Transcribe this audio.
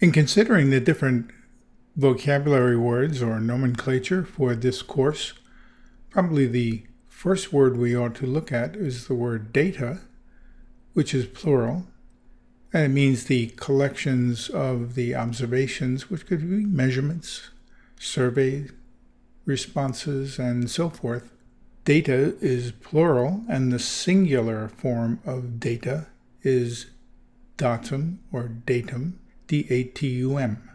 In considering the different vocabulary words or nomenclature for this course, probably the first word we ought to look at is the word data, which is plural, and it means the collections of the observations, which could be measurements, survey responses, and so forth. Data is plural, and the singular form of data is datum or datum, D A T U M.